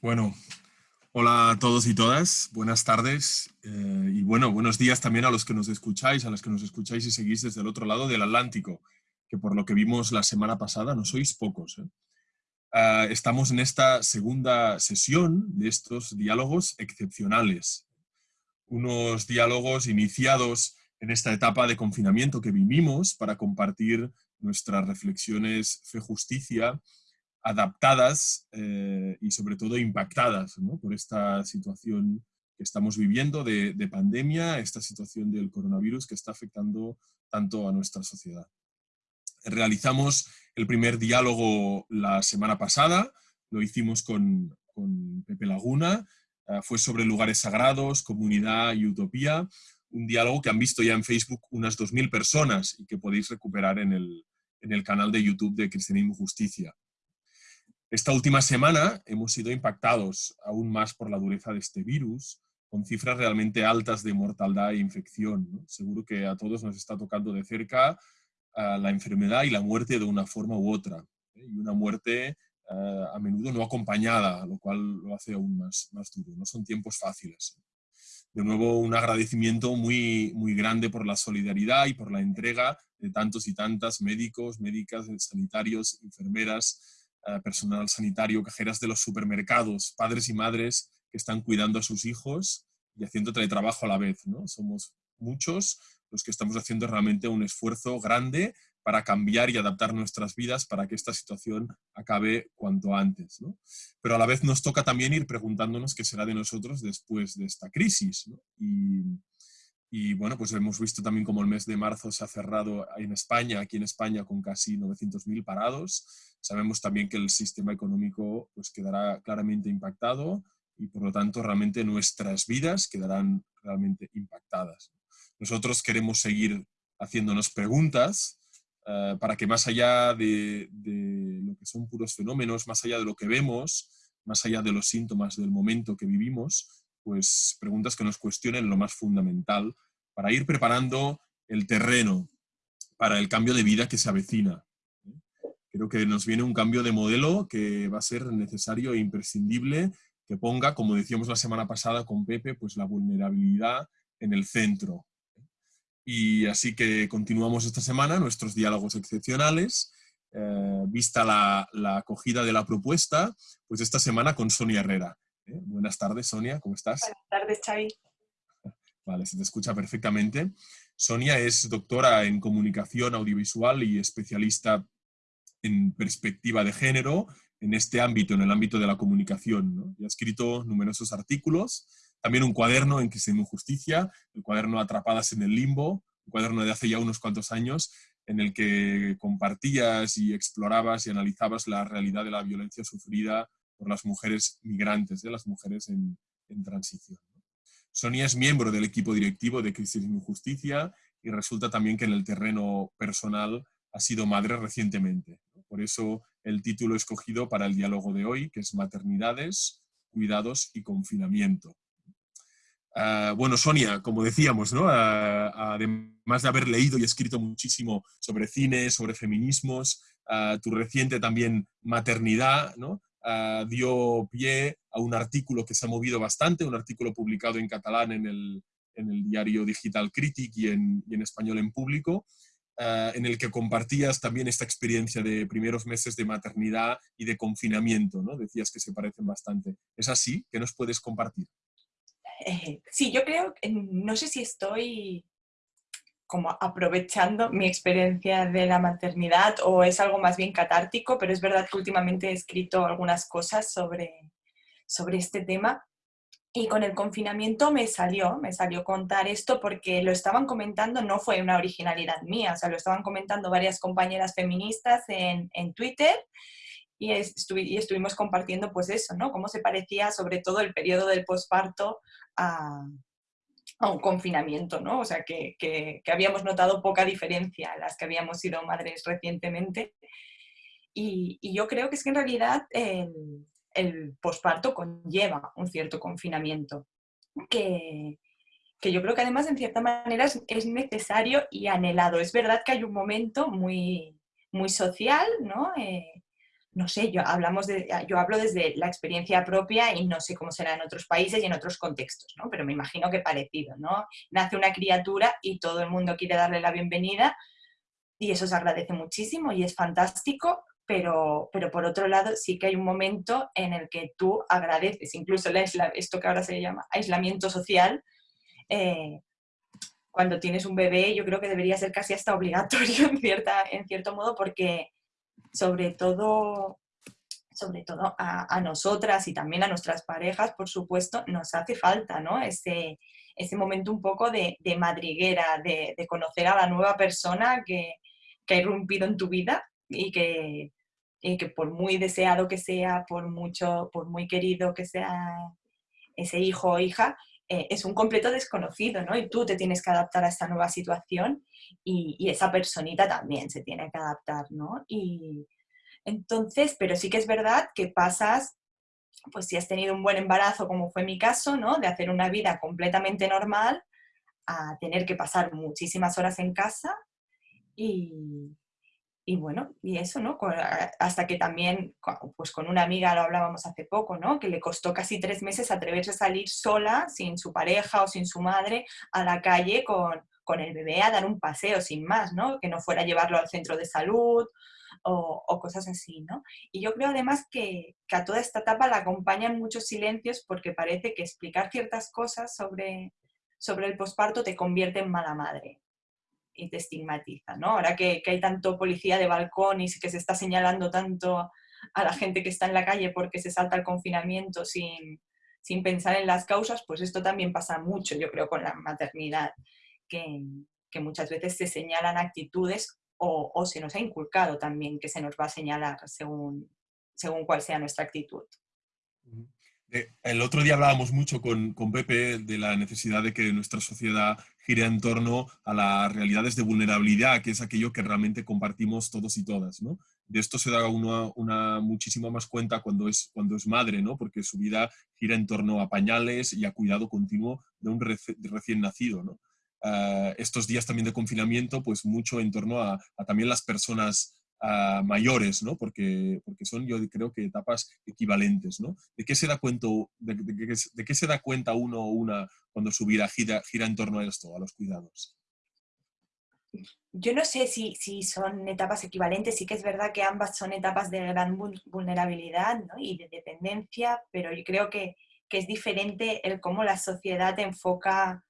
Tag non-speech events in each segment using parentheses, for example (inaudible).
Bueno, hola a todos y todas, buenas tardes eh, y bueno, buenos días también a los que nos escucháis, a los que nos escucháis y seguís desde el otro lado del Atlántico, que por lo que vimos la semana pasada no sois pocos. ¿eh? Ah, estamos en esta segunda sesión de estos diálogos excepcionales, unos diálogos iniciados en esta etapa de confinamiento que vivimos para compartir nuestras reflexiones fe-justicia adaptadas eh, y sobre todo impactadas por esta situación que estamos viviendo de, pandemia, esta situación del coronavirus que está afectando tanto a nuestra sociedad. Realizamos el primer diálogo la semana pasada, lo hicimos con, Pepe Laguna, eh, fue sobre lugares sagrados, comunidad y utopía, un diálogo que han visto ya en Facebook unas 2.000 personas y que podéis recuperar en el, en el canal de YouTube de Cristianismo Justicia. Esta última semana hemos sido impactados aún más por la dureza de este virus, con cifras realmente altas de mortalidad e infección. Seguro que a todos nos está tocando de cerca ah, la enfermedad y la muerte de una forma u otra. ¿eh? Y una muerte ah, a menudo no acompañada, lo cual lo hace aún más, más duro. No son tiempos fáciles. De nuevo, un agradecimiento muy, muy grande por la solidaridad y por la entrega de tantos y tantas médicos, médicas, sanitarios, enfermeras, personal sanitario, cajeras de los supermercados, padres y madres que están cuidando a sus hijos y haciendo teletrabajo a la vez. ¿no? Somos muchos los que estamos haciendo realmente un esfuerzo grande para cambiar y adaptar nuestras vidas para que esta situación acabe cuanto antes. Pero a la vez nos toca también ir preguntándonos qué será de nosotros después de esta crisis. Y, y bueno, pues hemos visto también como el mes de marzo se ha cerrado en España, aquí en España, con casi 900.000 parados. Sabemos también que el sistema económico pues, quedará claramente impactado y por lo tanto realmente nuestras vidas quedarán realmente impactadas. Nosotros queremos seguir haciéndonos preguntas eh, para que más allá de, de lo que son puros fenómenos, más allá de lo que vemos, más allá de los síntomas del momento que vivimos, pues preguntas que nos cuestionen lo más fundamental para ir preparando el terreno para el cambio de vida que se avecina. Creo que nos viene un cambio de modelo que va a ser necesario e imprescindible que ponga, como decíamos la semana pasada con Pepe, pues la vulnerabilidad en el centro. Y así que continuamos esta semana nuestros diálogos excepcionales. Eh, vista la, la acogida de la propuesta, pues esta semana con Sonia Herrera. ¿Eh? Buenas tardes, Sonia, ¿cómo estás? Buenas tardes, Xavi. Vale, se te escucha perfectamente. Sonia es doctora en comunicación audiovisual y especialista en perspectiva de género en este ámbito, en el ámbito de la comunicación. Y ha escrito numerosos artículos, también un cuaderno en que se Justicia, el cuaderno Atrapadas en el Limbo, un cuaderno de hace ya unos cuantos años, en el que compartías y explorabas y analizabas la realidad de la violencia sufrida por las mujeres migrantes, de las mujeres en, transición. Sonia es miembro del equipo directivo de Cristianismo y Justicia y resulta también que en el terreno personal ha sido madre recientemente. Por eso el título escogido para el diálogo de hoy, que es Maternidades, Cuidados y Confinamiento. Ah, bueno, Sonia, como decíamos. Ah, además de haber leído y escrito muchísimo sobre cine, sobre feminismos, ah, tu reciente también maternidad, ¿no? Ah, dio pie a un artículo que se ha movido bastante, un artículo publicado en catalán en el, en el diario digital Critic y en, y en español en público, ah, en el que compartías también esta experiencia de primeros meses de maternidad y de confinamiento, ¿no? Decías que se parecen bastante. ¿Es así? ¿Qué nos puedes compartir? Eh, sí, yo creo, no sé si estoy como aprovechando mi experiencia de la maternidad o es algo más bien catártico, pero es verdad que últimamente he escrito algunas cosas sobre, sobre este tema y con el confinamiento me salió, me salió contar esto porque lo estaban comentando, no fue una originalidad mía, o sea, lo estaban comentando varias compañeras feministas en, en Twitter y, y, estuvimos compartiendo pues eso, ¿no? Cómo se parecía sobre todo el periodo del posparto a, a un confinamiento, ¿no? O sea, que, que, habíamos notado poca diferencia las que habíamos sido madres recientemente. Y, y yo creo que es que en realidad el, el posparto conlleva un cierto confinamiento, que, que, yo creo que además en cierta manera es, es, necesario y anhelado. Es verdad que hay un momento muy, muy social, ¿no? Eh, no sé, yo, hablamos de, yo hablo desde la experiencia propia y no sé cómo será en otros países y en otros contextos, ¿no? Pero me imagino que parecido, ¿no? Nace una criatura y todo el mundo quiere darle la bienvenida y eso se agradece muchísimo y es fantástico, pero, pero por otro lado sí que hay un momento en el que tú agradeces, incluso esto que ahora se llama aislamiento social, eh, cuando tienes un bebé yo creo que debería ser casi hasta obligatorio (laughs) en, cierta, en cierto modo porque sobre todo, sobre todo a, nosotras y también a nuestras parejas, por supuesto, nos hace falta ¿no? ese, ese momento un poco de, madriguera, de, conocer a la nueva persona que, que, ha irrumpido en tu vida y que, que por muy deseado que sea, por, mucho, por muy querido que sea ese hijo o hija, eh, es un completo desconocido, ¿no? Y tú te tienes que adaptar a esta nueva situación y, esa personita también se tiene que adaptar, ¿no? Y entonces, pero sí que es verdad que pasas, pues si has tenido un buen embarazo, como fue mi caso, ¿no? De hacer una vida completamente normal a tener que pasar muchísimas horas en casa y, y bueno, y eso, ¿no? Hasta que también, pues con una amiga lo hablábamos hace poco, ¿no? Que le costó casi tres meses atreverse a salir sola, sin su pareja o sin su madre, a la calle con, con el bebé a dar un paseo, sin más, ¿no? Que no fuera a llevarlo al centro de salud o, o cosas así, ¿no? Y yo creo además que, que, a toda esta etapa la acompañan muchos silencios porque parece que explicar ciertas cosas sobre, sobre el posparto te convierte en mala madre y te estigmatiza, ¿no? Ahora que, hay tanto policía de balcón y que se está señalando tanto a la gente que está en la calle porque se salta el confinamiento sin, pensar en las causas, pues esto también pasa mucho, yo creo, con la maternidad, que, muchas veces se señalan actitudes o, se nos ha inculcado también que se nos va a señalar según, según cuál sea nuestra actitud. Eh, el otro día hablábamos mucho con, con, Pepe de la necesidad de que nuestra sociedad gire en torno a las realidades de vulnerabilidad, que es aquello que realmente compartimos todos y todas. De esto se da uno una muchísima más cuenta cuando es, cuando es madre, ¿no? porque su vida gira en torno a pañales y a cuidado continuo de un recién nacido. Ah, estos días también de confinamiento, pues mucho en torno a, a también las personas mayores, ¿no? Porque, porque son, yo creo que etapas equivalentes, ¿no? ¿De qué se da cuenta, de, qué se da cuenta uno o una cuando su vida gira, gira en torno a esto, a los cuidados? Yo no sé si, si, son etapas equivalentes, sí que es verdad que ambas son etapas de gran vulnerabilidad y de dependencia, pero yo creo que, que, es diferente el cómo la sociedad enfoca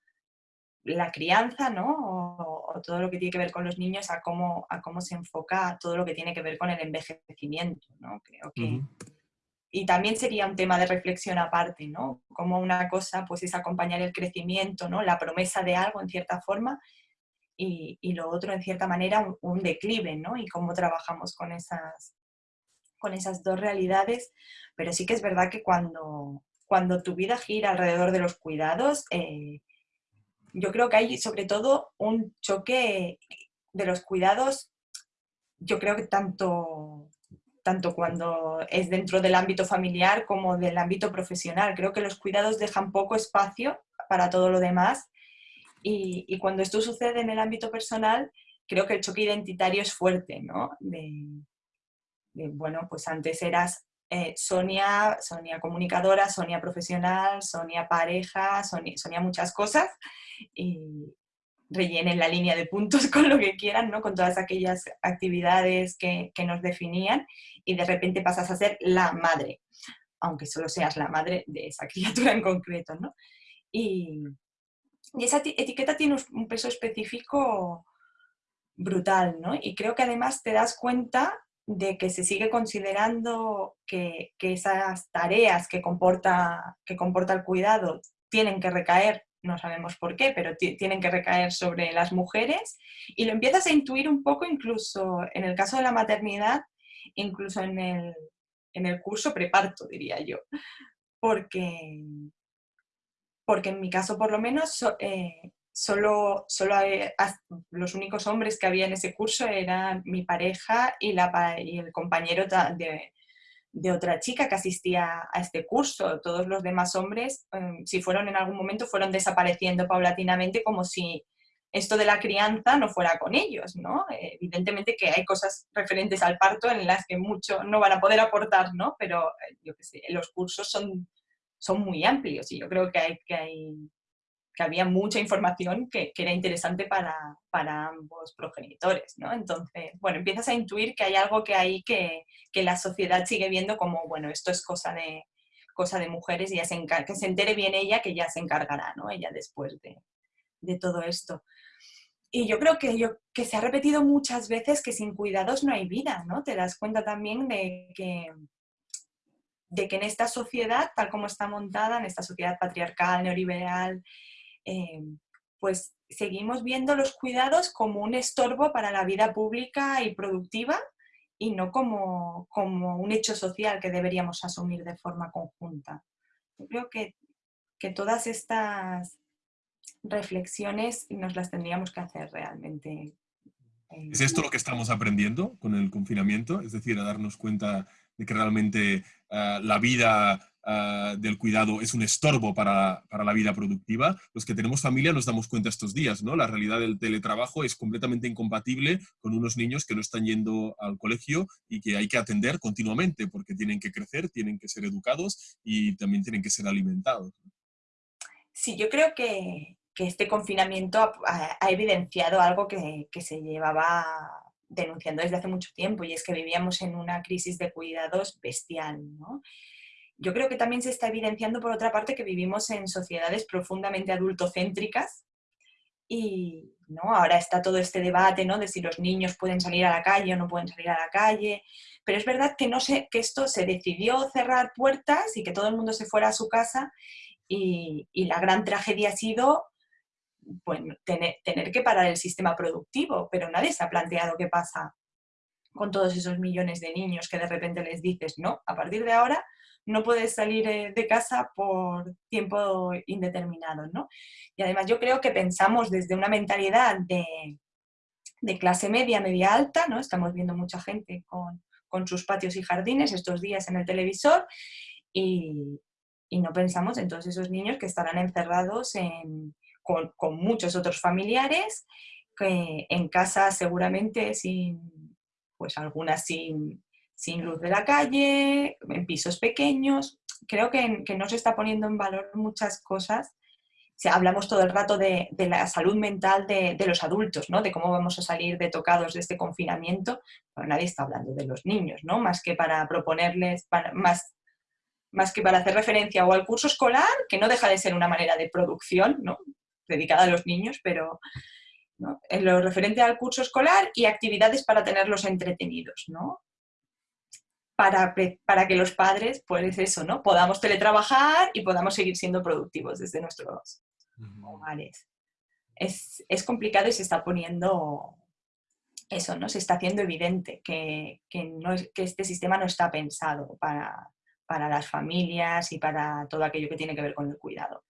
la crianza, ¿no? O, todo lo que tiene que ver con los niños, a cómo, a cómo se enfoca todo lo que tiene que ver con el envejecimiento, ¿no? Creo que... Y también sería un tema de reflexión aparte, ¿no? Como una cosa pues es acompañar el crecimiento, ¿no? La promesa de algo en cierta forma y, y lo otro en cierta manera un, declive, ¿no? Y cómo trabajamos con esas, con esas dos realidades. Pero sí que es verdad que cuando, cuando tu vida gira alrededor de los cuidados, eh, yo creo que hay sobre todo un choque de los cuidados, yo creo que tanto, tanto cuando es dentro del ámbito familiar como del ámbito profesional. Creo que los cuidados dejan poco espacio para todo lo demás y, cuando esto sucede en el ámbito personal, creo que el choque identitario es fuerte, ¿no? bueno, pues antes eras eh, Sonia, Sonia comunicadora, Sonia profesional, Sonia pareja, Sonia, muchas cosas y rellenen la línea de puntos (laughs) con lo que quieran, ¿no? con todas aquellas actividades que, nos definían y de repente pasas a ser la madre, aunque solo seas la madre de esa (laughs) criatura en concreto. ¿no? Y, y esa etiqueta tiene un peso específico brutal, ¿no? Y creo que además te das cuenta de que se sigue considerando que, esas tareas que comporta, que comporta el cuidado tienen que recaer, no sabemos por qué, pero tienen que recaer sobre las mujeres y lo empiezas a intuir un poco incluso en el caso de la maternidad, incluso en el, en el curso preparto, diría yo, porque, porque en mi caso por lo menos eh, solo, solo los únicos hombres que había en ese curso eran mi pareja y, la, y el compañero de, de, otra chica que asistía a este curso. Todos los demás hombres, em, si fueron en algún momento, fueron desapareciendo paulatinamente como si esto de la crianza no fuera con ellos, ¿no? Evidentemente que hay cosas referentes al parto en las que mucho no van a poder aportar, ¿no? Pero eh, yo qué sé, los cursos son, son muy amplios y yo creo que hay, que hay que había mucha información que, era interesante para, ambos progenitores, ¿no? Entonces, bueno, empiezas a intuir que hay algo que hay que, la sociedad sigue viendo como, bueno, esto es cosa de, cosa de mujeres y ya se que se entere bien ella, que ya se encargará, ¿no? Ella después de, de todo esto. Y yo creo que, yo, que se ha repetido muchas veces que sin cuidados no hay vida, ¿no? Te das cuenta también de que, de que en esta sociedad, tal como está montada, en esta sociedad patriarcal, neoliberal, eh, pues seguimos viendo los cuidados como un estorbo para la vida pública y productiva y no como, como un hecho social que deberíamos asumir de forma conjunta. Yo creo que, que todas estas reflexiones nos las tendríamos que hacer realmente. Eh, ¿Es esto lo que estamos aprendiendo con el confinamiento? Es decir, a darnos cuenta de que realmente ah, la vida ah, del cuidado es un estorbo para, para, la vida productiva. Los que tenemos familia nos damos cuenta estos días, ¿no? La realidad del teletrabajo es completamente incompatible con unos niños que no están yendo al colegio y que hay que atender continuamente porque tienen que crecer, tienen que ser educados y también tienen que ser alimentados. Sí, yo creo que, que este confinamiento ha, evidenciado algo que, se llevaba denunciando desde hace mucho tiempo y es que vivíamos en una crisis de cuidados bestial. Yo creo que también se está evidenciando por otra parte que vivimos en sociedades profundamente adultocéntricas y ¿no? ahora está todo este debate ¿no? de si los niños pueden salir a la calle o no pueden salir a la calle, pero es verdad que, no sé, que esto se decidió cerrar puertas y que todo el mundo se fuera a su casa y la gran tragedia ha sido bueno, tener, que parar el sistema productivo, pero nadie se ha planteado qué pasa con todos esos millones de niños que de repente les dices, no, a partir de ahora no puedes salir eh, de casa por tiempo indeterminado, ¿no? Y además yo creo que pensamos desde una mentalidad de, clase media, media alta, ¿no? Estamos viendo mucha gente con, sus patios y jardines estos días en el televisor y, y no pensamos en todos esos niños que estarán encerrados en, con, muchos otros familiares, que en casa seguramente sin, pues algunas sin, luz de la calle, en pisos pequeños. Creo que, no se está poniendo en valor muchas cosas. hablamos todo el rato de, la salud mental de, los adultos, ¿no? de cómo vamos a salir de tocados de este confinamiento, pero nadie está hablando de los niños, ¿no? más que para proponerles, más, más que para hacer referencia o al curso escolar, que no deja de ser una manera de producción, ¿no? dedicada a los niños, pero en lo referente al curso escolar y actividades para tenerlos entretenidos, ¿no? Para, para, que los padres, pues eso, ¿no? Podamos teletrabajar y podamos seguir siendo productivos desde nuestros hogares. Es, complicado y se está poniendo eso, ¿no? Se está haciendo evidente que, no que este sistema no está pensado para, para las familias y para todo aquello que tiene que ver con el cuidado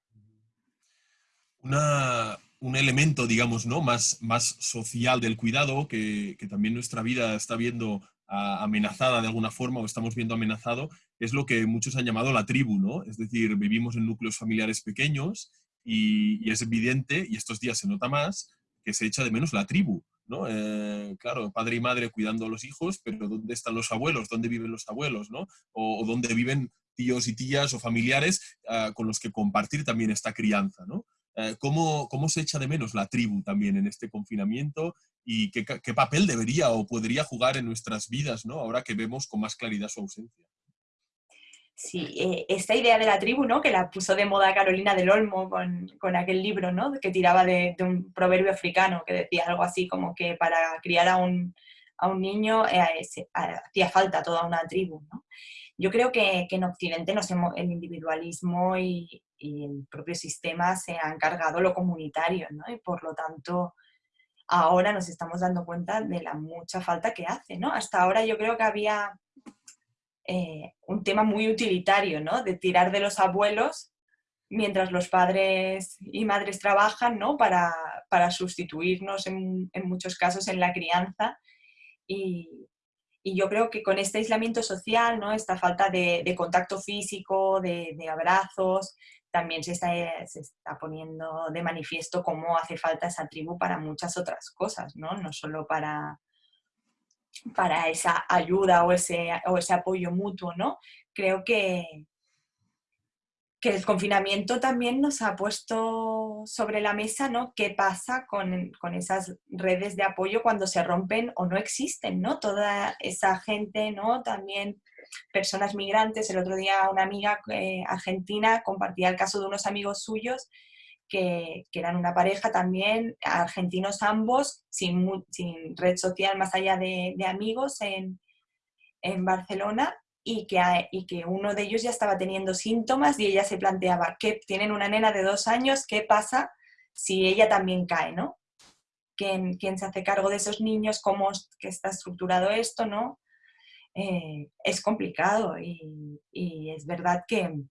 un elemento, digamos, ¿no? más, más social del cuidado, que, también nuestra vida está viendo amenazada de alguna forma o estamos viendo amenazado, es lo que muchos han llamado la tribu, ¿no? Es decir, vivimos en núcleos familiares pequeños y, es evidente, y estos días se nota más, que se echa de menos la tribu, ¿no? Eh, claro, padre y madre cuidando a los hijos, pero ¿dónde están los abuelos? ¿Dónde viven los abuelos? ¿no? O, dónde viven tíos y tías o familiares ah, con los que compartir también esta crianza, ¿no? Eh, ¿cómo, se echa de menos la tribu también en este confinamiento y qué, papel debería o podría jugar en nuestras vidas, ¿no? ahora que vemos con más claridad su ausencia. Sí, eh, esta idea de la tribu, ¿no? que la puso de moda Carolina del Olmo con, aquel libro ¿no? que tiraba de, un proverbio africano que decía algo así como que para criar a un, niño eh, hacía falta toda una tribu. Yo creo que, en Occidente nos hemos, el individualismo y, y el propio sistema se ha encargado lo comunitario, ¿no? Y por lo tanto, ahora nos estamos dando cuenta de la mucha falta que hace, ¿no? Hasta ahora yo creo que había eh, un tema muy utilitario, ¿no? De tirar de los abuelos mientras los padres y madres trabajan, ¿no? Para, sustituirnos en, muchos casos en la crianza y, y yo creo que con este aislamiento social, ¿no? esta falta de, contacto físico, de, abrazos, también se está, se está poniendo de manifiesto cómo hace falta esa tribu para muchas otras cosas, ¿no? No solo para, para esa ayuda o ese, o ese apoyo mutuo, ¿no? Creo que, que el confinamiento también nos ha puesto sobre la mesa, ¿no? ¿Qué pasa con, con, esas redes de apoyo cuando se rompen o no existen, ¿no? Toda esa gente, ¿no? También personas migrantes. El otro día una amiga eh, argentina compartía el caso de unos amigos suyos que, que eran una pareja también, argentinos ambos, sin, sin red social más allá de, de amigos en, en Barcelona y que, y que uno de ellos ya estaba teniendo síntomas y ella se planteaba que tienen una nena de dos años, ¿qué pasa si ella también cae, ¿no? ¿Quién, quién se hace cargo de esos niños? ¿Cómo está estructurado esto, no? Eh, es complicado y, y, es verdad que,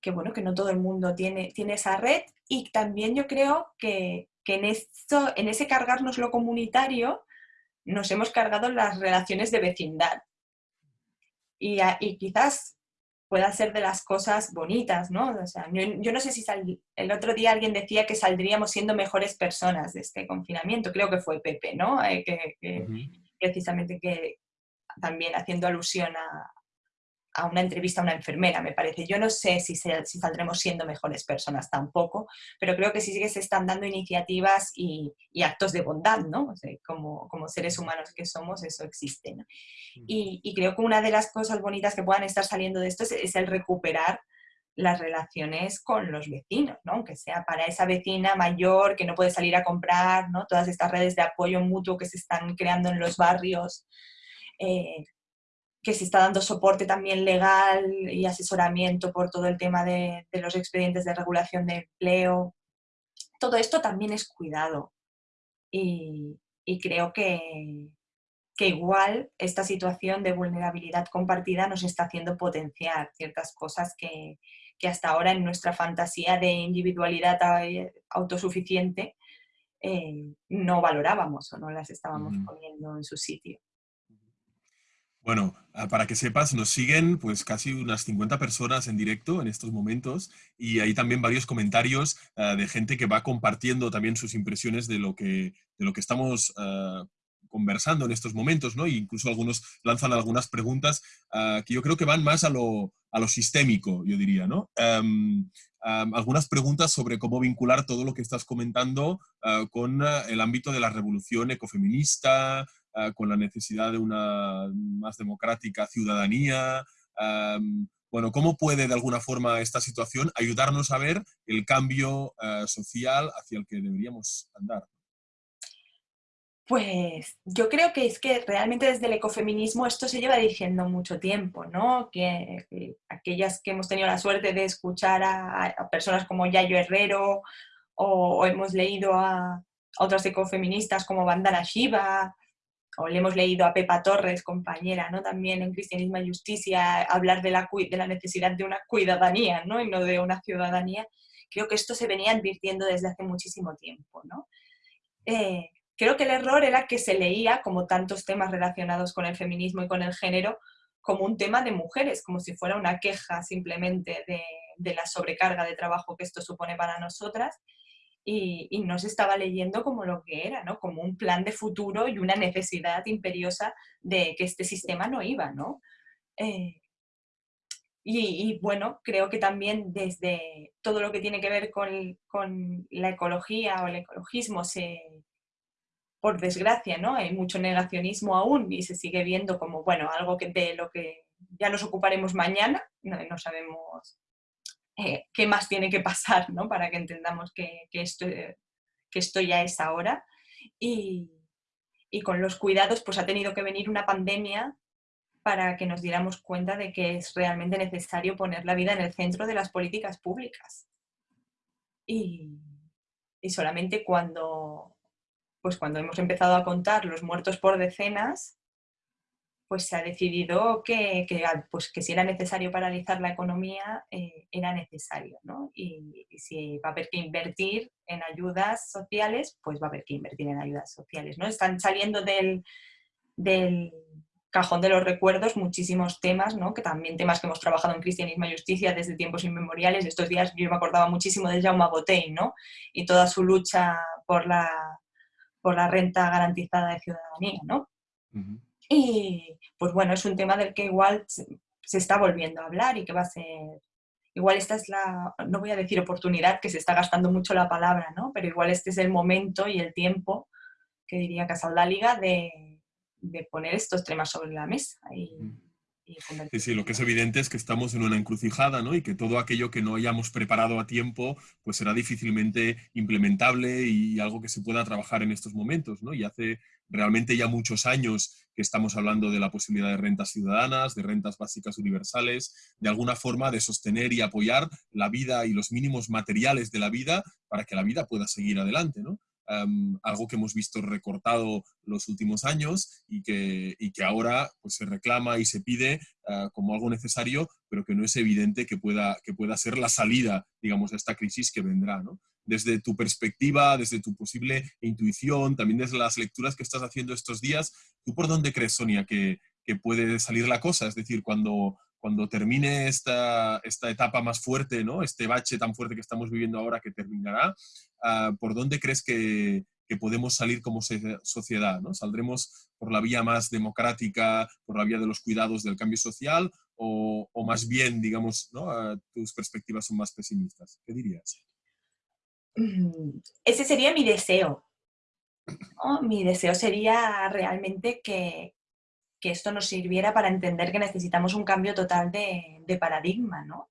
que, bueno, que no todo el mundo tiene, tiene esa red y también yo creo que, que en, esto, en ese cargarnos lo comunitario nos hemos cargado las relaciones de vecindad y, y quizás pueda ser de las cosas bonitas, ¿no? O sea, yo, yo, no sé si sal, el otro día alguien decía que saldríamos siendo mejores personas de este confinamiento, creo que fue Pepe, ¿no? Eh, que, que uh -huh. precisamente que también haciendo alusión a, a una entrevista a una enfermera, me parece. Yo no sé si, se, si, saldremos siendo mejores personas tampoco, pero creo que sí que se están dando iniciativas y, y actos de bondad, ¿no? O sea, como, como, seres humanos que somos, eso existe. ¿no? Y, y, creo que una de las cosas bonitas que puedan estar saliendo de esto es, es, el recuperar las relaciones con los vecinos, ¿no? Aunque sea para esa vecina mayor que no puede salir a comprar, ¿no? Todas estas redes de apoyo mutuo que se están creando en los barrios, eh, que se está dando soporte también legal y asesoramiento por todo el tema de, de, los expedientes de regulación de empleo. Todo esto también es cuidado. Y, y creo que, que, igual esta situación de vulnerabilidad compartida nos está haciendo potenciar ciertas cosas que, que hasta ahora en nuestra fantasía de individualidad autosuficiente eh, no valorábamos o no las estábamos mm. poniendo en su sitio. Bueno, ah, para que sepas, nos siguen pues casi unas 50 personas en directo en estos momentos y hay también varios comentarios uh, de gente que va compartiendo también sus impresiones de lo que, de lo que estamos uh, conversando en estos momentos, ¿no? E incluso algunos lanzan algunas preguntas que yo creo que van más a lo, a lo sistémico, yo diría, ¿no? Um, um, algunas preguntas sobre cómo vincular todo lo que estás comentando con el ámbito de la revolución ecofeminista, uh, con la necesidad de una más democrática ciudadanía. Um, bueno, ¿cómo puede de alguna forma esta situación ayudarnos a ver el cambio uh, social hacia el que deberíamos andar? Pues yo creo que es que realmente desde el ecofeminismo esto se lleva diciendo mucho tiempo, ¿no? Que, que aquellas que hemos tenido la suerte de escuchar a, personas como Yayo Herrero o, hemos leído a, a, otras ecofeministas como Bandana Shiva o le hemos leído a Pepa Torres, compañera, ¿no? También en Cristianismo y Justicia, hablar de la, de la necesidad de una cuidadanía, ¿no? Y no de una ciudadanía. Creo que esto se venía advirtiendo desde hace muchísimo tiempo, ¿no? Eh, creo que el error era que se leía, como tantos temas relacionados con el feminismo y con el género, como un tema de mujeres, como si fuera una queja simplemente de, de la sobrecarga de trabajo que esto supone para nosotras, y, y, no se estaba leyendo como lo que era, ¿no? Como un plan de futuro y una necesidad imperiosa de que este sistema no iba, ¿no? Eh, y, y, bueno, creo que también desde todo lo que tiene que ver con, con la ecología o el ecologismo, se, por desgracia, ¿no? Hay mucho negacionismo aún y se sigue viendo como, bueno, algo que de lo que ya nos ocuparemos mañana, no, no sabemos eh, qué más tiene que pasar ¿no? para que entendamos que, que, esto, que esto ya es ahora. Y, y, con los cuidados pues ha tenido que venir una pandemia para que nos diéramos cuenta de que es realmente necesario poner la vida en el centro de las políticas públicas. Y, y solamente cuando, pues cuando hemos empezado a contar los muertos por decenas, pues se ha decidido que, que, pues que si era necesario paralizar la economía, eh, era necesario, ¿no? Y, y, si va a haber que invertir en ayudas sociales, pues va a haber que invertir en ayudas sociales, ¿no? Están saliendo del, del cajón de los recuerdos muchísimos temas, ¿no? que también temas que hemos trabajado en Cristianismo y Justicia desde tiempos inmemoriales. Estos días yo me acordaba muchísimo de Jaume Botey ¿no? y toda su lucha por la, por la renta garantizada de ciudadanía. ¿no? Y pues bueno, es un tema del que igual se está volviendo a hablar y que va a ser... Igual esta es la, no voy a decir oportunidad, que se está gastando mucho la palabra, ¿no? pero igual este es el momento y el tiempo, que diría Liga de de poner estos temas sobre la mesa. Y, sí, sí, lo que es evidente es que estamos en una encrucijada, ¿no? Y que todo aquello que no hayamos preparado a tiempo, pues será difícilmente implementable y algo que se pueda trabajar en estos momentos, ¿no? Y hace realmente ya muchos años que estamos hablando de la posibilidad de rentas ciudadanas, de rentas básicas universales, de alguna forma de sostener y apoyar la vida y los mínimos materiales de la vida para que la vida pueda seguir adelante, ¿no? Algo que hemos visto recortado los últimos años y que, y que ahora pues, se reclama y se pide ah, como algo necesario, pero que no es evidente que pueda, que pueda ser la salida, digamos, a esta crisis que vendrá. ¿no? Desde tu perspectiva, desde tu posible intuición, también desde las lecturas que estás haciendo estos días, ¿tú por dónde crees, Sonia, que, que puede salir la cosa? Es decir, cuando, cuando termine esta, esta etapa más fuerte, ¿no? este bache tan fuerte que estamos viviendo ahora que terminará, ah, ¿por dónde crees que, podemos salir como sociedad? ¿Saldremos por la vía más democrática, por la vía de los cuidados del cambio social o, más bien, digamos. Ah, tus perspectivas son más pesimistas? ¿Qué dirías? Mm, ese sería mi deseo. Mi deseo sería realmente que, esto nos sirviera para entender que necesitamos un cambio total de, paradigma, ¿no?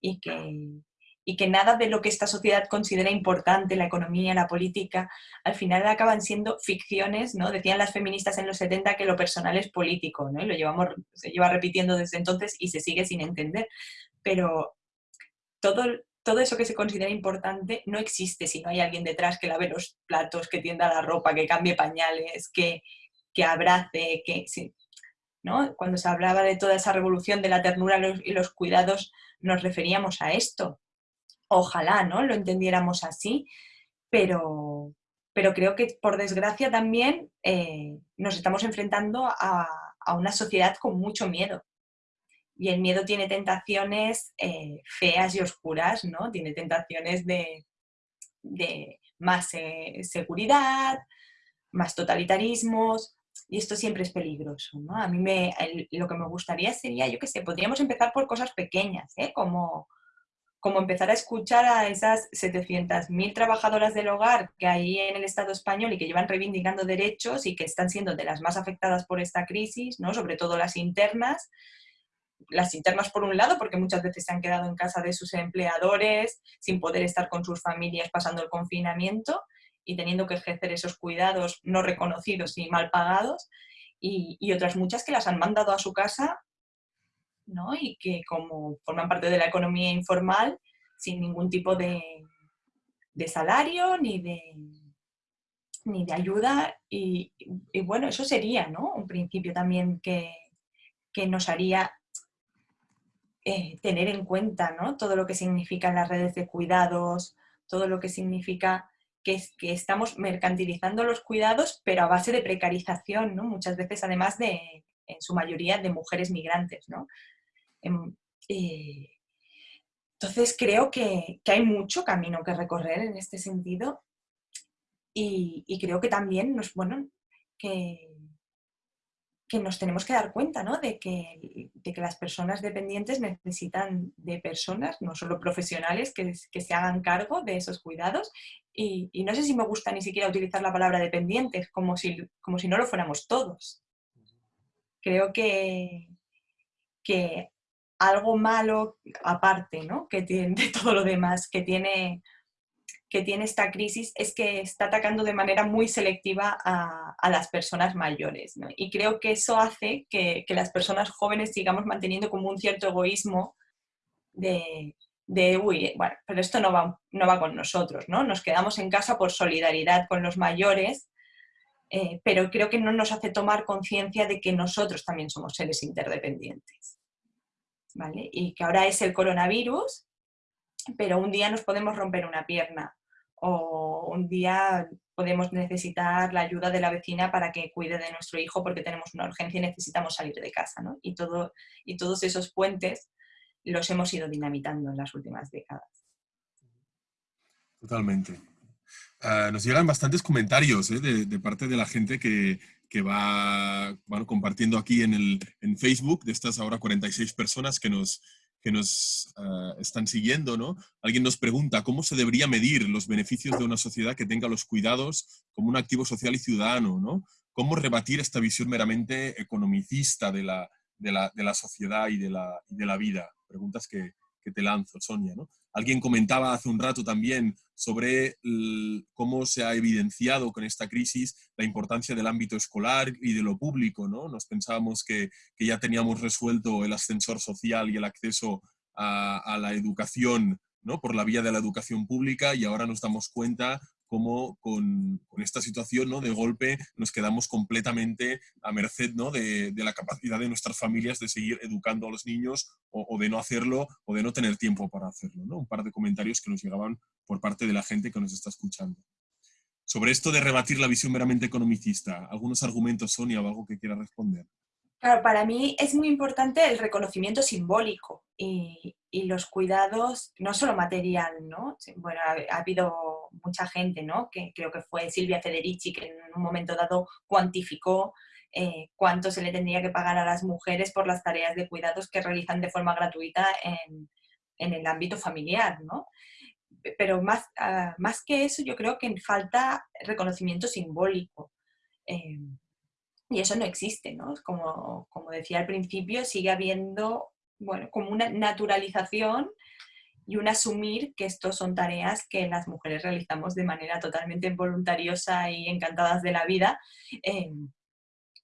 Y que, y que nada de lo que esta sociedad considera importante, la economía, la política, al final acaban siendo ficciones, ¿no? Decían las feministas en los 70 que lo personal es político, ¿no? Y lo llevamos, se lleva repitiendo desde entonces y se sigue sin entender. Pero todo, todo eso que se considera importante no existe si no hay alguien detrás que lave los platos, que tienda la ropa, que cambie pañales, que, que abrace, que... Cuando se hablaba de toda esa revolución de la ternura y los cuidados, nos referíamos a esto. Ojalá, ¿no? Lo entendiéramos así, pero, pero creo que por desgracia también eh, nos estamos enfrentando a, una sociedad con mucho miedo. Y el miedo tiene tentaciones eh, feas y oscuras, ¿no? Tiene tentaciones de, más eh, seguridad, más totalitarismos, y esto siempre es peligroso. ¿no? A mí me, lo que me gustaría sería, yo qué sé, podríamos empezar por cosas pequeñas, ¿eh? como, como empezar a escuchar a esas 700.000 trabajadoras del hogar que hay en el Estado español y que llevan reivindicando derechos y que están siendo de las más afectadas por esta crisis, ¿no? sobre todo las internas, las internas por un lado, porque muchas veces se han quedado en casa de sus empleadores sin poder estar con sus familias pasando el confinamiento, y teniendo que ejercer esos cuidados no reconocidos y mal pagados, y, otras muchas que las han mandado a su casa ¿no? y que como forman parte de la economía informal, sin ningún tipo de, salario ni de, ni de ayuda. Y, bueno, eso sería ¿no? un principio también que, nos haría eh, tener en cuenta ¿no? todo lo que significan las redes de cuidados, todo lo que significa que, que estamos mercantilizando los cuidados, pero a base de precarización, ¿no? Muchas veces, además de, en su mayoría, de mujeres migrantes, ¿no? Em, eh, entonces creo que, hay mucho camino que recorrer en este sentido y, y creo que también nos, bueno, que, que nos tenemos que dar cuenta ¿no? de, que, de, que, las personas dependientes necesitan de personas, no solo profesionales, que, que se hagan cargo de esos cuidados. Y, y, no sé si me gusta ni siquiera utilizar la palabra dependientes, como si, como si no lo fuéramos todos. Creo que, que algo malo, aparte ¿no? que tiene, de todo lo demás, que tiene que tiene esta crisis es que está atacando de manera muy selectiva a, las personas mayores. Y creo que eso hace que, las personas jóvenes sigamos manteniendo como un cierto egoísmo de, uy, bueno, pero esto no va, no va con nosotros, ¿no? Nos quedamos en casa por solidaridad con los mayores, eh, pero creo que no nos hace tomar conciencia de que nosotros también somos seres interdependientes. Y que ahora es el coronavirus, pero un día nos podemos romper una pierna o un día podemos necesitar la ayuda de la vecina para que cuide de nuestro hijo porque tenemos una urgencia y necesitamos salir de casa. ¿no? Y, todo, y todos esos puentes los hemos ido dinamitando en las últimas décadas. Totalmente. Ah, nos llegan bastantes comentarios ¿eh? de, parte de la gente que, que va bueno, compartiendo aquí en, el, en Facebook, de estas ahora 46 personas que nos, que nos ah, están siguiendo, ¿no? Alguien nos pregunta cómo se debería medir los beneficios de una sociedad que tenga los cuidados como un activo social y ciudadano, ¿no? ¿Cómo rebatir esta visión meramente economicista de la, de la, de la sociedad y de la, de la vida? Preguntas que, que te lanzo, Sonia, ¿no? Alguien comentaba hace un rato también sobre cómo se ha evidenciado con esta crisis la importancia del ámbito escolar y de lo público. ¿no? Nos pensábamos que, ya teníamos resuelto el ascensor social y el acceso a, a la educación ¿no? por la vía de la educación pública y ahora nos damos cuenta cómo con, esta situación ¿no? de golpe nos quedamos completamente a merced ¿no? de, la capacidad de nuestras familias de seguir educando a los niños o, de no hacerlo o de no tener tiempo para hacerlo. ¿no? Un par de comentarios que nos llegaban por parte de la gente que nos está escuchando. Sobre esto de rebatir la visión meramente economicista, ¿algunos argumentos, Sonia, o algo que quiera responder? Claro, para mí es muy importante el reconocimiento simbólico y, y los cuidados, no solo material, ¿no? Bueno, ha, habido mucha gente, ¿no? Que creo que fue Silvia Federici, que en un momento dado cuantificó eh, cuánto se le tendría que pagar a las mujeres por las tareas de cuidados que realizan de forma gratuita en, en el ámbito familiar, ¿no? Pero más, ah, más que eso, yo creo que falta reconocimiento simbólico. Eh, y eso no existe, ¿no? Como, como decía al principio, sigue habiendo bueno, como una naturalización y un asumir que estos son tareas que las mujeres realizamos de manera totalmente voluntariosa y encantadas de la vida. Em,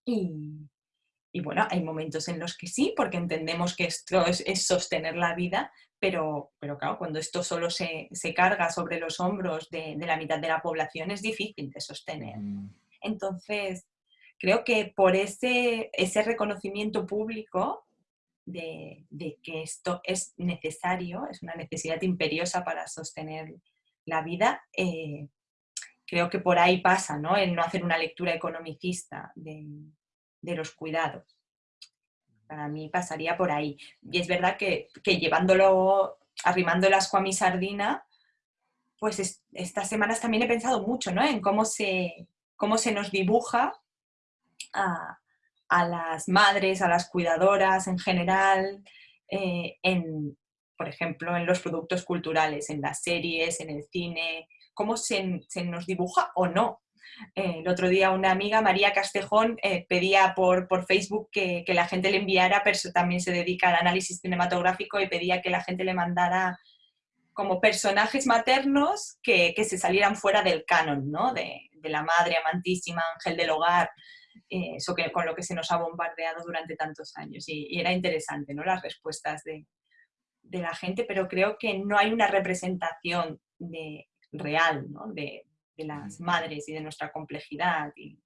y, bueno, hay momentos en los que sí, porque entendemos que esto es, sostener la vida, pero, pero, claro, cuando esto solo se, carga sobre los hombros de, de, la mitad de la población es difícil de sostener. Entonces, creo que por ese, ese reconocimiento público de, que esto es necesario, es una necesidad imperiosa para sostener la vida, eh, creo que por ahí pasa, ¿no? El no hacer una lectura economicista de, los cuidados. Para mí pasaría por ahí. Y es verdad que, llevándolo, arrimando el asco a mi sardina, pues estas semanas también he pensado mucho ¿no? en cómo se, cómo se nos dibuja a, a las madres, a las cuidadoras en general, eh, en, por ejemplo, en los productos culturales, en las series, en el cine, cómo se, nos dibuja o no. Eh, el otro día una amiga, María Castejón, eh, pedía por, por Facebook que, la gente le enviara, pero también se dedica al análisis cinematográfico y pedía que la gente le mandara como personajes maternos que, se salieran fuera del canon, ¿no? De, de la madre amantísima, ángel del hogar, eh, eso que, con lo que se nos ha bombardeado durante tantos años. Y, era interesante ¿no? las respuestas de, de, la gente, pero creo que no hay una representación de, real ¿no? de, de, las madres y de nuestra complejidad. Y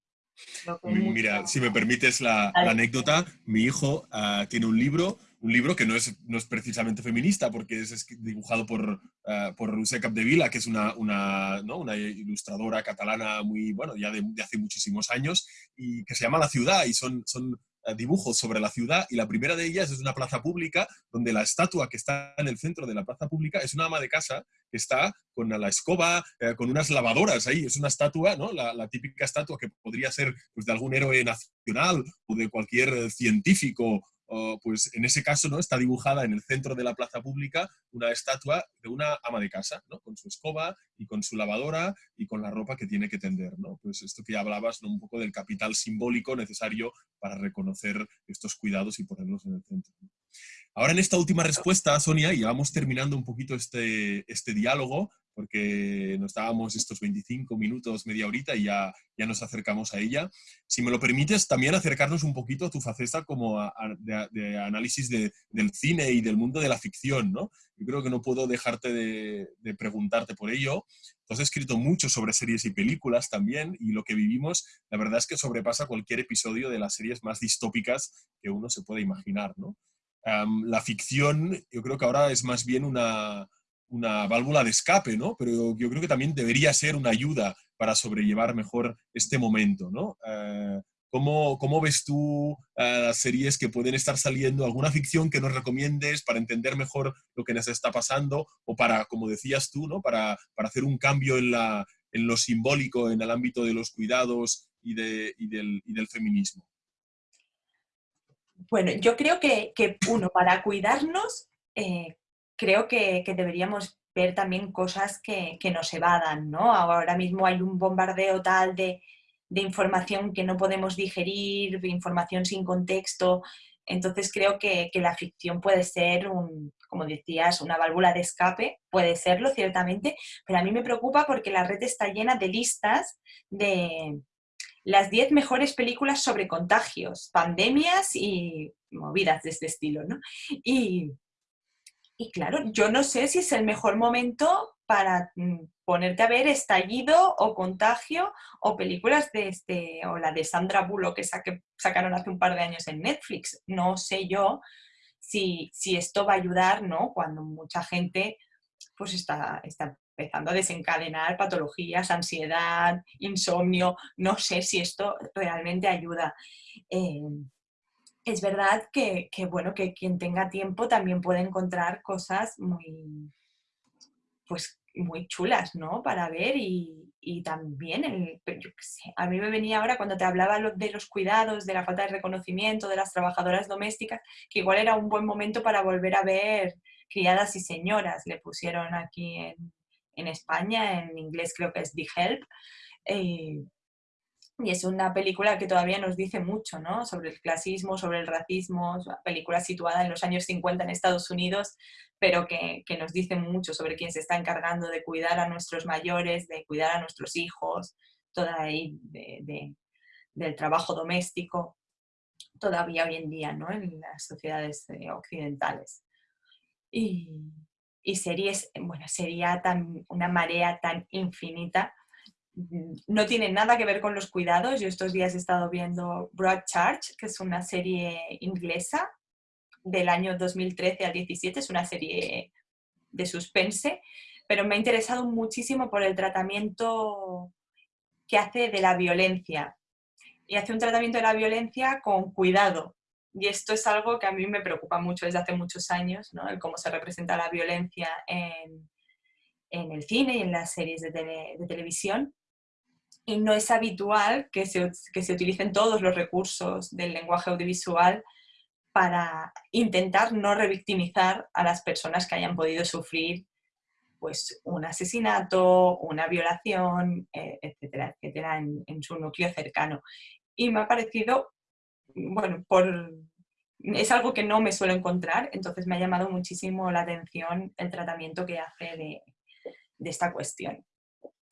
Mira, si me permites la, anécdota, mi hijo uh, tiene un libro un libro que no es, no es precisamente feminista, porque es dibujado por, uh, por Roser Capdevila, que es una, una, ¿no? una, ilustradora catalana muy, bueno, ya de, hace muchísimos años, y que se llama La Ciudad, y son, son eh, dibujos sobre la ciudad, y la primera de ellas es una plaza pública, donde la estatua que está en el centro de la plaza pública es una ama de casa que está con la escoba, eh, con unas lavadoras ahí, es una estatua, ¿no? La, la, típica estatua que podría ser pues, de algún héroe nacional o de cualquier científico pues en ese caso ¿no? está dibujada en el centro de la plaza pública una estatua de una ama de casa, ¿no? con su escoba y con su lavadora y con la ropa que tiene que tender. ¿no? Pues esto que ya hablabas ¿no? un poco del capital simbólico necesario para reconocer estos cuidados y ponerlos en el centro. Ahora en esta última respuesta, Sonia, y ya vamos terminando un poquito este, este diálogo, porque nos dábamos estos 25 minutos, media horita y ya, ya nos acercamos a ella. Si me lo permites, también acercarnos un poquito a tu faceta como de, análisis del cine y del mundo de la ficción, ¿no? Yo creo que no puedo dejarte de, de, preguntarte por ello. Tú has escrito mucho sobre series y películas también y lo que vivimos, la verdad es que sobrepasa cualquier episodio de las series más distópicas que uno se pueda imaginar, ¿no? la ficción, yo creo que ahora es más bien una una válvula de escape, ¿no? Pero yo creo que también debería ser una ayuda para sobrellevar mejor este momento, ¿no? Eh, ¿cómo, ves tú eh, series que pueden estar saliendo? ¿Alguna ficción que nos recomiendes para entender mejor lo que nos está pasando? O para, como decías tú, ¿no? Para, hacer un cambio en, la, en lo simbólico, en el ámbito de los cuidados y, de, del, y del, feminismo. Bueno, yo creo que, uno, para cuidarnos, eh, creo que, deberíamos ver también cosas que, nos evadan, ¿no? Ahora mismo hay un bombardeo tal de, información que no podemos digerir, información sin contexto, entonces creo que, la ficción puede ser, un, como decías, una válvula de escape, puede serlo ciertamente, pero a mí me preocupa porque la red está llena de listas de las 10 mejores películas sobre contagios, pandemias y movidas de este estilo, ¿no? Y, y claro, yo no sé si es el mejor momento para mm, ponerte a ver Estallido o Contagio o películas de este, o la de Sandra Bullock que sacaron hace un par de años en Netflix. No sé yo si, si esto va a ayudar, ¿no? Cuando mucha gente pues está, está empezando a desencadenar patologías, ansiedad, insomnio. No sé si esto realmente ayuda. Eh, es verdad que, bueno, que quien tenga tiempo también puede encontrar cosas muy, pues, muy chulas, ¿no? Para ver y, también, a mí me venía ahora cuando te hablaba de los cuidados, de la falta de reconocimiento de las trabajadoras domésticas, que igual era un buen momento para volver a ver criadas y señoras, le pusieron aquí en, España, en inglés creo que es The Help, eh, y es una película que todavía nos dice mucho, ¿no? Sobre el clasismo, sobre el racismo, es una película situada en los años 50 en Estados Unidos, pero que, nos dice mucho sobre quién se está encargando de cuidar a nuestros mayores, de cuidar a nuestros hijos, toda ahí del trabajo doméstico, todavía hoy en día, ¿no? En las sociedades eh, occidentales. Y, y series, bueno, sería tan, una marea tan infinita no tiene nada que ver con los cuidados. Yo estos días he estado viendo Broadchurch, que es una serie inglesa del año 2013 al 17, es una serie de suspense, pero me ha interesado muchísimo por el tratamiento que hace de la violencia. Y hace un tratamiento de la violencia con cuidado. Y esto es algo que a mí me preocupa mucho desde hace muchos años, ¿no? cómo se representa la violencia en, el cine y en las series de televisión y no es habitual que se, que se utilicen todos los recursos del lenguaje audiovisual para intentar no revictimizar a las personas que hayan podido sufrir pues, un asesinato, una violación, eh, etcétera, etcétera, en, en, su núcleo cercano. Y me ha parecido, bueno, por, es algo que no me suelo encontrar, entonces me ha llamado muchísimo la atención el tratamiento que hace de, de esta cuestión.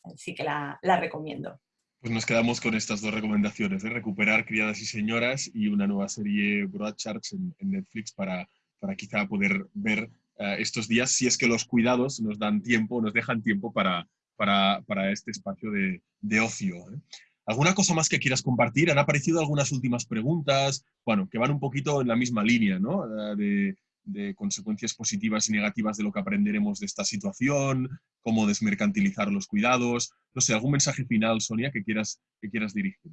Así que la, recomiendo. Pues nos quedamos con estas dos recomendaciones, de recuperar Criadas y Señoras y una nueva serie Broadchurch en, en Netflix para, para quizá poder ver eh, estos días, si es que los cuidados nos dan tiempo, nos dejan tiempo para, para, para este espacio de, de ocio. ¿eh? ¿Alguna cosa más que quieras compartir? Han aparecido algunas últimas preguntas, bueno, que van un poquito en la misma línea, ¿no? Eh, de, de consecuencias positivas y negativas de lo que aprenderemos de esta situación, cómo desmercantilizar los cuidados. No sé, algún mensaje final, Sonia, que quieras, que quieras dirigir.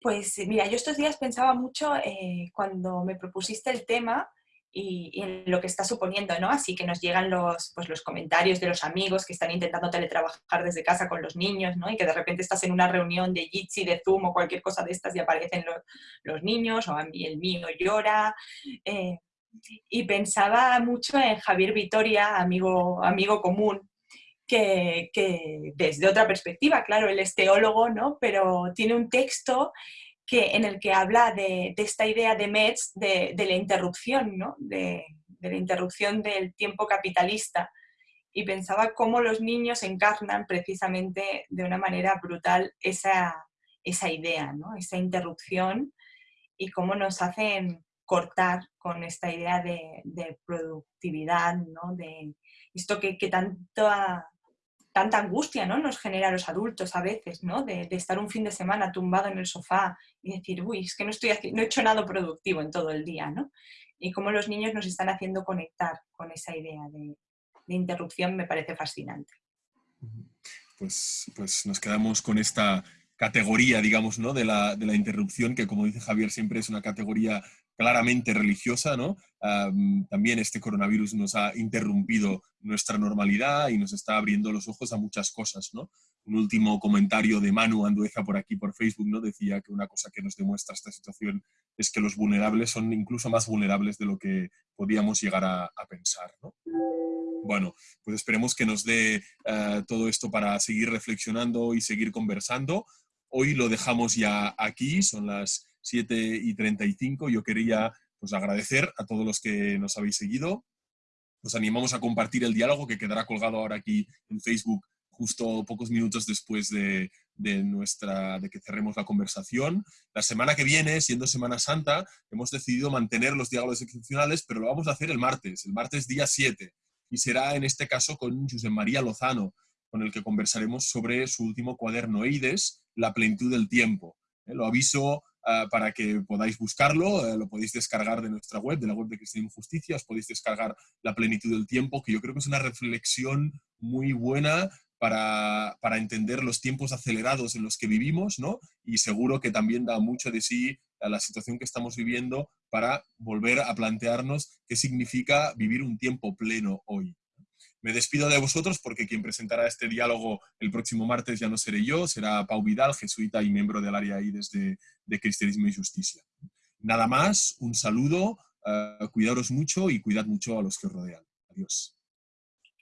Pues mira, yo estos días pensaba mucho eh, cuando me propusiste el tema y, en lo que está suponiendo, ¿no? Así que nos llegan los, pues, los comentarios de los amigos que están intentando teletrabajar desde casa con los niños, ¿no? Y que de repente estás en una reunión de Jitsi, de Zoom o cualquier cosa de estas y aparecen los, niños o a mí el mío llora. Eh, y pensaba mucho en Javier Vitoria, amigo, amigo común, que, desde otra perspectiva, claro, él es teólogo, ¿no? pero tiene un texto que, en el que habla de, esta idea de Metz, de, la interrupción, ¿no? de, la interrupción del tiempo capitalista. Y pensaba cómo los niños encarnan precisamente de una manera brutal esa, esa idea, ¿no? esa interrupción y cómo nos hacen cortar con esta idea de, productividad, ¿no? de esto que, que tanta, tanta angustia ¿no? nos genera a los adultos a veces, ¿no? de, estar un fin de semana tumbado en el sofá y decir, uy, es que no, estoy no he hecho nada productivo en todo el día. ¿no? Y cómo los niños nos están haciendo conectar con esa idea de, interrupción me parece fascinante. Pues, pues nos quedamos con esta categoría, digamos, ¿no? de, la, de la interrupción, que como dice Javier, siempre es una categoría claramente religiosa, ¿no? también este coronavirus nos ha interrumpido nuestra normalidad y nos está abriendo los ojos a muchas cosas, ¿no? Un último comentario de Manu Andueza por aquí, por Facebook, ¿no? Decía que una cosa que nos demuestra esta situación es que los vulnerables son incluso más vulnerables de lo que podíamos llegar a, pensar, ¿no? Bueno, pues esperemos que nos dé eh, todo esto para seguir reflexionando y seguir conversando. Hoy lo dejamos ya aquí, son las 7 y 35. Yo quería pues, agradecer a todos los que nos habéis seguido. Os animamos a compartir el diálogo que quedará colgado ahora aquí en Facebook justo pocos minutos después de, nuestra, de que cerremos la conversación. La semana que viene, siendo Semana Santa, hemos decidido mantener los diálogos excepcionales, pero lo vamos a hacer el martes, el martes día 7. Y será en este caso con José María Lozano, con el que conversaremos sobre su último cuaderno EIDES, La plenitud del tiempo. Eh, lo aviso para que podáis buscarlo. Eh, lo podéis descargar de nuestra web, de la web de Cristianismo Justicia. Os podéis descargar La plenitud del tiempo, que yo creo que es una reflexión muy buena para, para, entender los tiempos acelerados en los que vivimos, ¿no? Y seguro que también da mucho de sí a la situación que estamos viviendo para volver a plantearnos qué significa vivir un tiempo pleno hoy. Me despido de vosotros porque quien presentará este diálogo el próximo martes ya no seré yo, será Pau Vidal, jesuita y miembro del área ahí desde de Cristianismo y Justicia. Nada más, un saludo, uh, cuidaros mucho y cuidad mucho a los que os rodean. Adiós.